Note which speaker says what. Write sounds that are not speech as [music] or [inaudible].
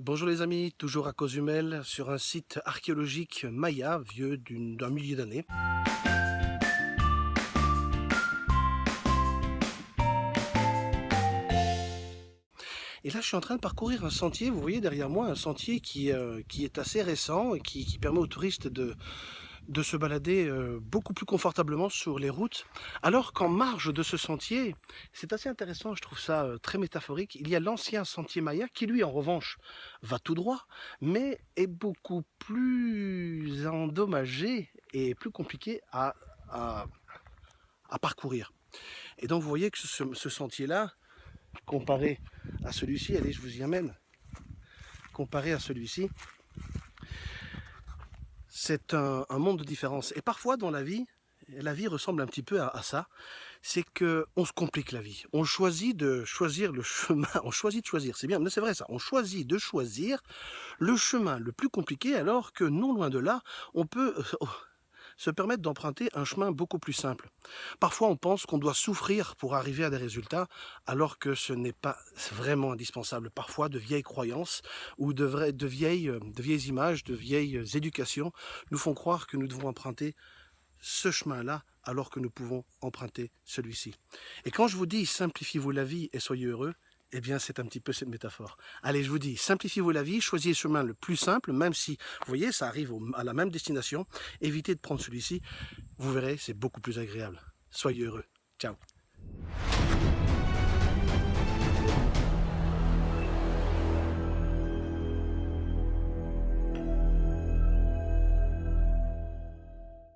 Speaker 1: Bonjour les amis, toujours à Cozumel, sur un site archéologique maya, vieux d'un millier d'années. Et là, je suis en train de parcourir un sentier, vous voyez derrière moi, un sentier qui, euh, qui est assez récent et qui, qui permet aux touristes de, de se balader euh, beaucoup plus confortablement sur les routes, alors qu'en marge de ce sentier, c'est assez intéressant, je trouve ça euh, très métaphorique, il y a l'ancien sentier Maya qui lui en revanche va tout droit, mais est beaucoup plus endommagé et plus compliqué à, parcourir. Et donc vous voyez que ce sentier-là, comparé à celui-ci, allez je vous y amène, comparé à celui-ci, c'est un, monde de différence. Et parfois dans la vie, la vie ressemble un petit peu à, ça, c'est que on se complique la vie. On choisit de choisir le chemin, [laughs] on choisit de choisir, c'est bien, mais c'est vrai ça, on choisit de choisir le chemin le plus compliqué alors que non loin de là, on peut euh, se permettre d'emprunter un chemin beaucoup plus simple. Parfois, on pense qu'on doit souffrir pour arriver à des résultats, alors que ce n'est pas vraiment indispensable. Parfois, de vieilles croyances ou de, de, vieilles, de vieilles images, de vieilles éducations nous font croire que nous devons emprunter ce chemin-là alors que nous pouvons emprunter celui-ci. Et quand je vous dis simplifiez-vous la vie et soyez heureux, eh bien, c'est un petit peu cette métaphore. Allez, je vous dis, simplifiez-vous la vie, choisissez le chemin le plus simple, même si, vous voyez, ça arrive à la même destination. Évitez de prendre celui-ci. Vous verrez, c'est beaucoup plus agréable. Soyez heureux. Ciao